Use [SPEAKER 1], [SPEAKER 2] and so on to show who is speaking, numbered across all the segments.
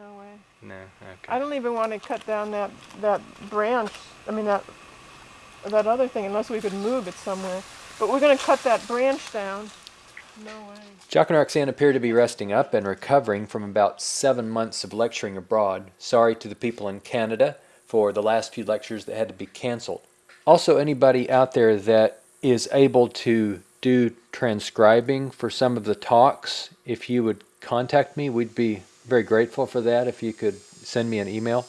[SPEAKER 1] No way.
[SPEAKER 2] No. Okay.
[SPEAKER 1] I don't even want to cut down that, that branch, I mean, that, that other thing, unless we could move it somewhere. But we're gonna cut that branch down. No way.
[SPEAKER 2] Jacque and Roxanne appear to be resting up and recovering from about seven months of lecturing abroad. Sorry to the people in Canada for the last few lectures that had to be canceled. Also, anybody out there that is able to do transcribing for some of the talks, if you would contact me, we'd be very grateful for that if you could send me an email.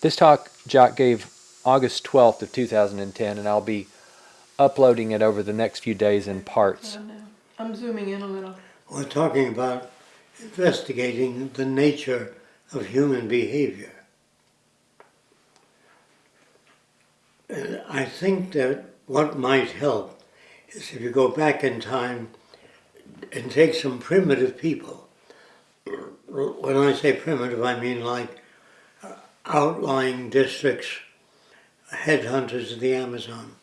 [SPEAKER 2] This talk Jacque gave August 12th of 2010 and I'll be uploading it over the next few days in parts.
[SPEAKER 1] I'm zooming in a little.
[SPEAKER 3] We're talking about investigating the nature of human behavior. And I think that what might help is if you go back in time and take some primitive people. When I say primitive, I mean like uh, outlying districts, headhunters of the Amazon.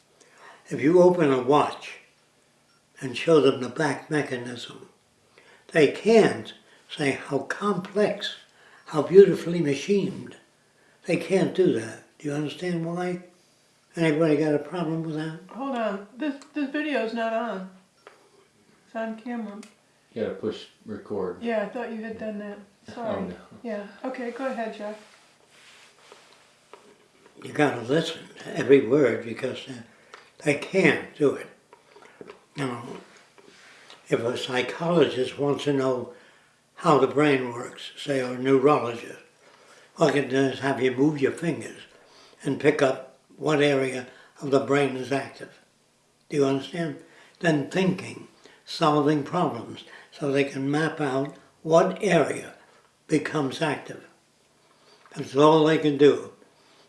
[SPEAKER 3] If you open a watch and show them the back mechanism, they can't say how complex, how beautifully machined. They can't do that. Do you understand why? Anybody got a problem with that?
[SPEAKER 1] Hold on, this, this video is not on. It's on camera.
[SPEAKER 2] You gotta push record.
[SPEAKER 1] Yeah, I thought you had done that. Sorry.
[SPEAKER 2] Oh, no.
[SPEAKER 1] Yeah, okay, go ahead, Jeff.
[SPEAKER 3] You gotta listen to every word because uh, they can't do it. Now, if a psychologist wants to know how the brain works, say, or a neurologist, all I can do is have you move your fingers and pick up what area of the brain is active. Do you understand? Then thinking, solving problems, so they can map out what area becomes active. That's all they can do.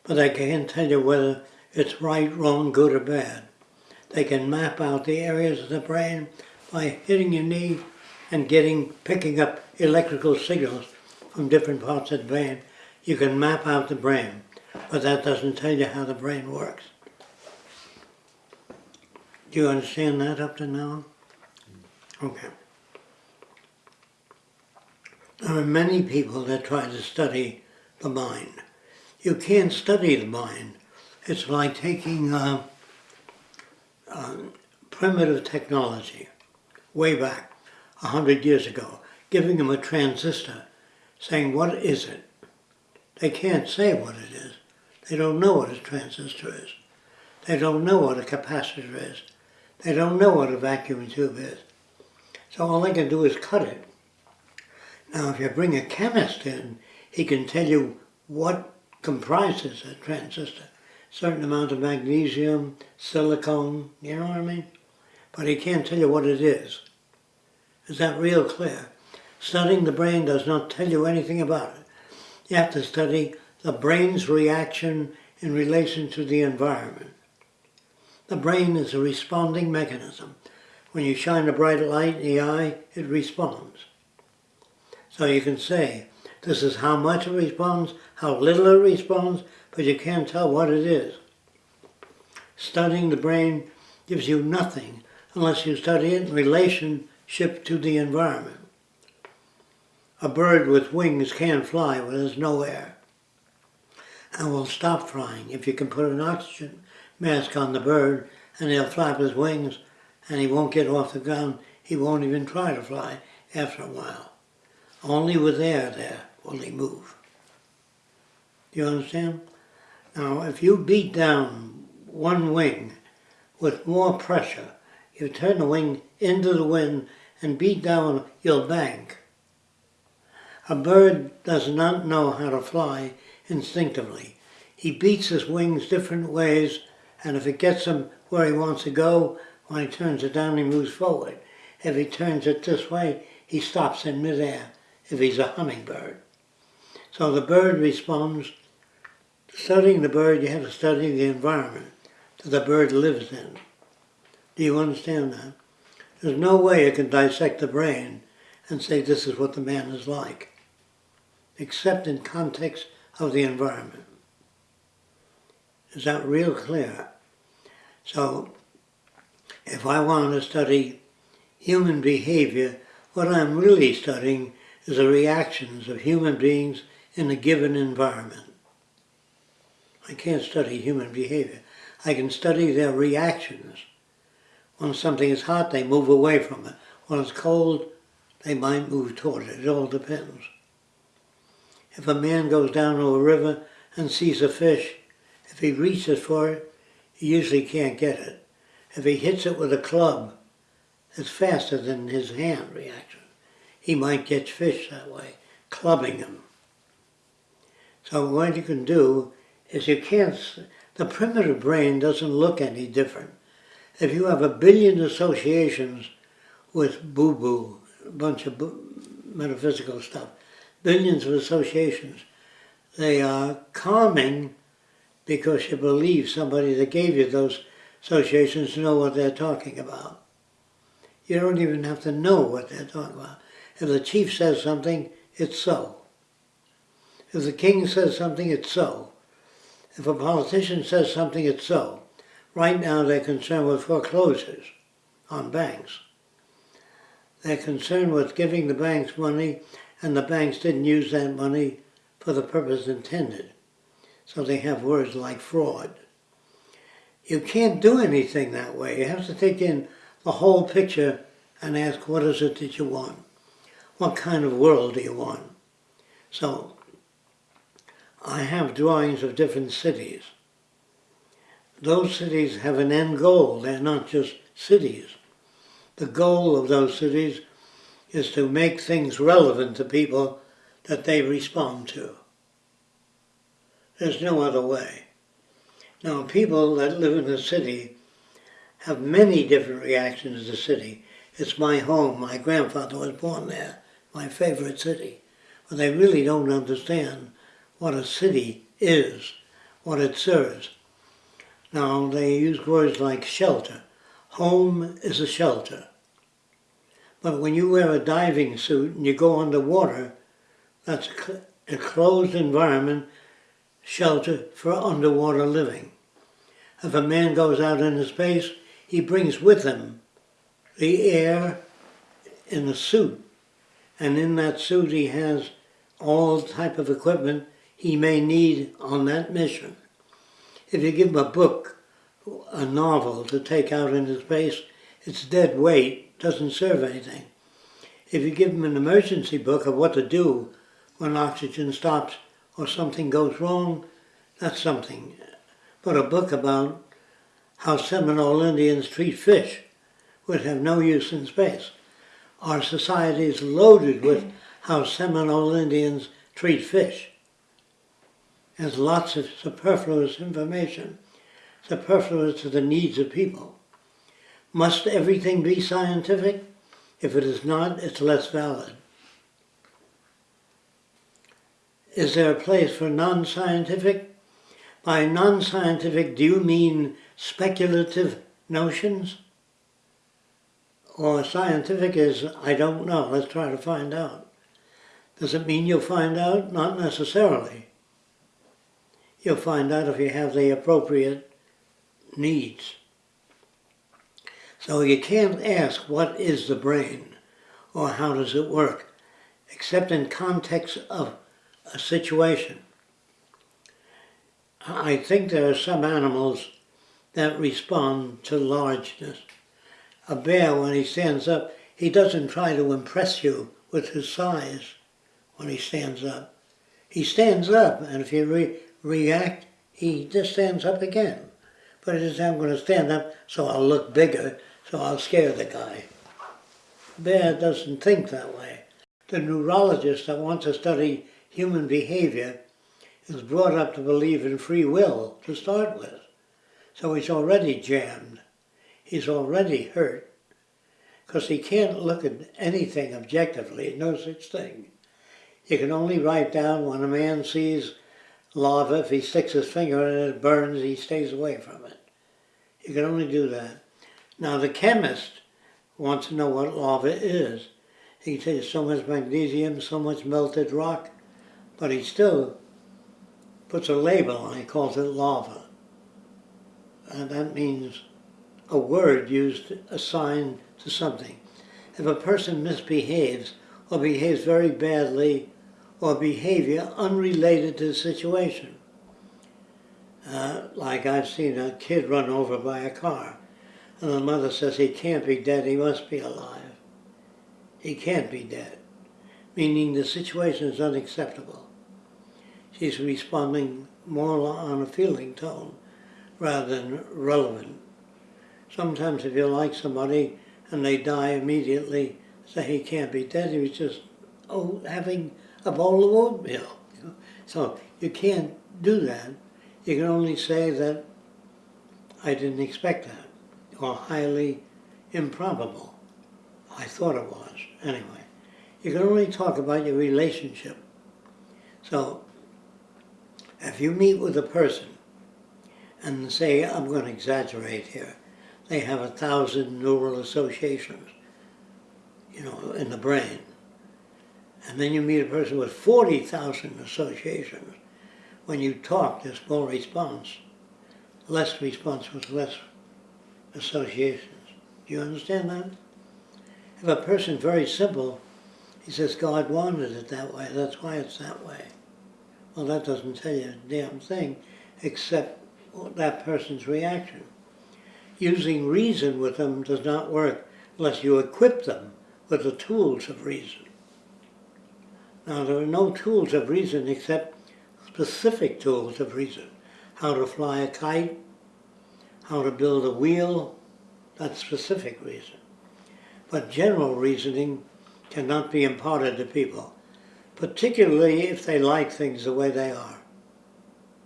[SPEAKER 3] But they can't tell you whether it's right, wrong, good, or bad. They can map out the areas of the brain by hitting your knee and getting, picking up electrical signals from different parts of the brain. You can map out the brain, but that doesn't tell you how the brain works. Do you understand that up to now? Okay. There are many people that try to study the mind. You can't study the mind. It's like taking uh, uh, primitive technology way back, a hundred years ago, giving them a transistor, saying, what is it? They can't say what it is. They don't know what a transistor is. They don't know what a capacitor is. They don't know what a vacuum tube is. So all they can do is cut it. Now if you bring a chemist in, he can tell you what comprises a transistor. Certain amount of magnesium, silicone, you know what I mean? But he can't tell you what it is. Is that real clear? Studying the brain does not tell you anything about it. You have to study the brain's reaction in relation to the environment. The brain is a responding mechanism. When you shine a bright light in the eye, it responds. So you can say, this is how much it responds, how little it responds, but you can't tell what it is. Studying the brain gives you nothing unless you study it in relationship to the environment. A bird with wings can't fly when there's no air and will stop flying if you can put an oxygen mask on the bird and he'll flap his wings and he won't get off the ground. He won't even try to fly after a while. Only with air there will he move. Do you understand? Now, if you beat down one wing with more pressure, you turn the wing into the wind and beat down, you'll bank. A bird does not know how to fly instinctively. He beats his wings different ways, and if it gets him where he wants to go, when he turns it down, he moves forward. If he turns it this way, he stops in midair if he's a hummingbird. So the bird responds. Studying the bird, you have to study the environment that the bird lives in. Do you understand that? There's no way you can dissect the brain and say this is what the man is like, except in context of the environment. Is that real clear? So, if I want to study human behavior, what I'm really studying is the reactions of human beings in a given environment. I can't study human behavior. I can study their reactions. When something is hot, they move away from it. When it's cold, they might move toward it. It all depends. If a man goes down to a river and sees a fish, if he reaches for it, he usually can't get it. If he hits it with a club, it's faster than his hand reaction. He might catch fish that way, clubbing them. So what you can do is you can't, the primitive brain doesn't look any different. If you have a billion associations with boo-boo, a bunch of metaphysical stuff, billions of associations, they are calming because you believe somebody that gave you those associations know what they're talking about. You don't even have to know what they're talking about. If the chief says something, it's so. If the king says something, it's so. If a politician says something, it's so. Right now, they're concerned with foreclosures on banks. They're concerned with giving the banks money, and the banks didn't use that money for the purpose intended. So they have words like fraud. You can't do anything that way. You have to take in the whole picture and ask, what is it that you want? What kind of world do you want? So, I have drawings of different cities. Those cities have an end goal, they're not just cities. The goal of those cities is to make things relevant to people that they respond to. There's no other way. Now, people that live in a city have many different reactions to the city. It's my home, my grandfather was born there, my favorite city. But they really don't understand what a city is, what it serves. Now, they use words like shelter. Home is a shelter. But when you wear a diving suit and you go underwater, that's a closed environment, shelter for underwater living. If a man goes out into space, he brings with him the air in a suit. And in that suit he has all type of equipment he may need on that mission. If you give him a book, a novel to take out into space, it's dead weight, doesn't serve anything. If you give him an emergency book of what to do when oxygen stops or something goes wrong, that's something. But a book about how Seminole Indians treat fish would have no use in space. Our society is loaded with how Seminole Indians treat fish. There's lots of superfluous information, superfluous to the needs of people. Must everything be scientific? If it is not, it's less valid. Is there a place for non-scientific? By non-scientific, do you mean speculative notions? Or scientific is, I don't know, let's try to find out. Does it mean you'll find out? Not necessarily. You'll find out if you have the appropriate needs. So you can't ask what is the brain or how does it work, except in context of situation. I think there are some animals that respond to largeness. A bear, when he stands up, he doesn't try to impress you with his size when he stands up. He stands up, and if you re- react, he just stands up again. But it is, I'm going to stand up so I'll look bigger, so I'll scare the guy. Bear doesn't think that way. The neurologist that wants to study human behavior is brought up to believe in free will to start with. So he's already jammed. He's already hurt. Because he can't look at anything objectively, no such thing. You can only write down when a man sees lava, if he sticks his finger in it, it burns, he stays away from it. You can only do that. Now the chemist wants to know what lava is. He tell so much magnesium, so much melted rock, but he still puts a label on it, he calls it lava. And that means a word used assigned to something. If a person misbehaves or behaves very badly or behavior unrelated to the situation. Uh, like I've seen a kid run over by a car, and the mother says he can't be dead, he must be alive. He can't be dead, meaning the situation is unacceptable. She's responding more on a feeling tone rather than relevant. Sometimes if you like somebody and they die immediately, say he can't be dead, he was just oh, having a bowl of oatmeal. You know? So you can't do that. You can only say that I didn't expect that, or highly improbable. I thought it was, anyway. You can only talk about your relationship. So if you meet with a person and say, I'm going to exaggerate here, they have a thousand neural associations, you know, in the brain. And then you meet a person with 40,000 associations. When you talk, there's more response. Less response with less associations. Do you understand that? If a person's very simple, he says, God wanted it that way, that's why it's that way. Well, that doesn't tell you a damn thing, except that person's reaction. Using reason with them does not work unless you equip them with the tools of reason. Now, there are no tools of reason except specific tools of reason. How to fly a kite, how to build a wheel, that's specific reason. But general reasoning cannot be imparted to people, particularly if they like things the way they are,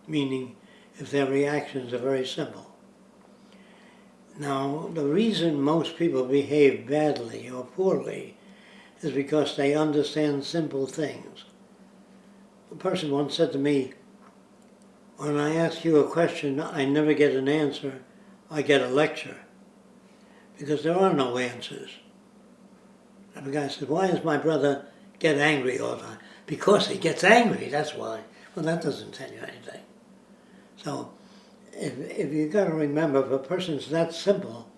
[SPEAKER 3] meaning if their reactions are very simple. Now, the reason most people behave badly or poorly is because they understand simple things. A person once said to me, when I ask you a question, I never get an answer, I get a lecture. Because there are no answers. And the guy said, why is my brother get angry all the time? Because he gets angry, that's why. Well, that doesn't tell you anything. So, if, if you've got to remember, if a person's that simple,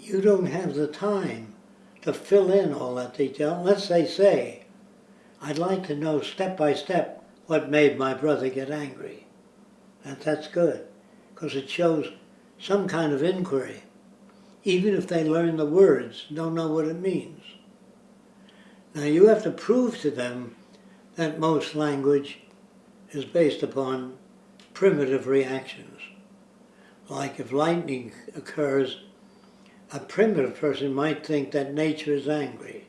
[SPEAKER 3] you don't have the time to fill in all that detail unless they say, I'd like to know step by step what made my brother get angry. That, that's good, because it shows some kind of inquiry, even if they learn the words, don't know what it means. Now you have to prove to them that most language is based upon primitive reactions. Like if lightning occurs, a primitive person might think that nature is angry,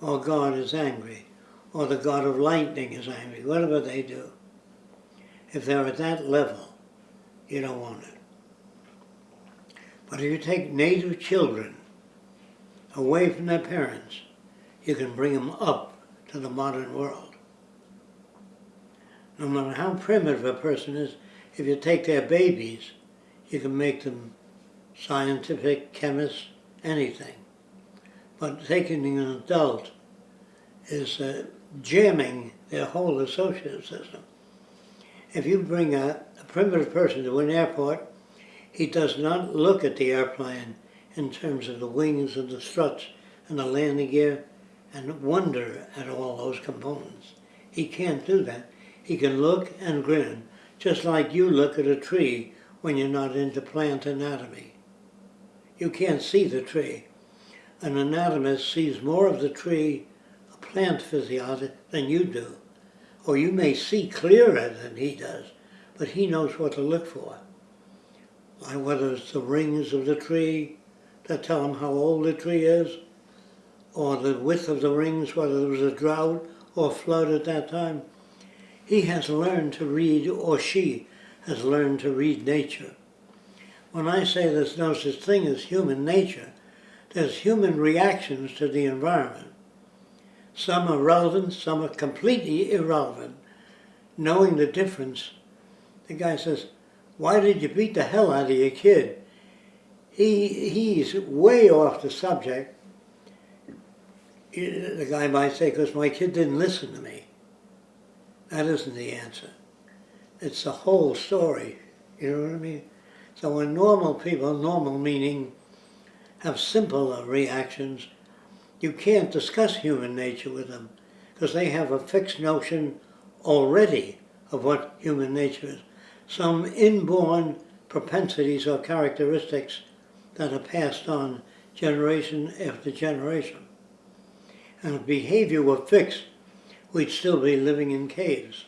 [SPEAKER 3] or God is angry, or the God of lightning is angry, whatever they do. If they're at that level, you don't want it. But if you take native children away from their parents, you can bring them up to the modern world. No matter how primitive a person is, if you take their babies, you can make them scientific, chemists, anything. But taking an adult is uh, jamming their whole associative system. If you bring a, a primitive person to an airport, he does not look at the airplane in terms of the wings and the struts and the landing gear and wonder at all those components. He can't do that. He can look and grin, just like you look at a tree when you're not into plant anatomy. You can't see the tree. An anatomist sees more of the tree, a plant physiologist, than you do. Or you may see clearer than he does, but he knows what to look for. Whether it's the rings of the tree that tell him how old the tree is, or the width of the rings, whether there was a drought or flood at that time. He has learned to read, or she has learned to read nature. When I say there's no such thing as human nature, there's human reactions to the environment. Some are relevant, some are completely irrelevant. Knowing the difference, the guy says, why did you beat the hell out of your kid? He, he's way off the subject the guy might say, because my kid didn't listen to me. That isn't the answer. It's the whole story, you know what I mean? So when normal people, normal meaning, have simpler uh, reactions, you can't discuss human nature with them because they have a fixed notion already of what human nature is. Some inborn propensities or characteristics that are passed on generation after generation and behavior were fixed, we'd still be living in caves.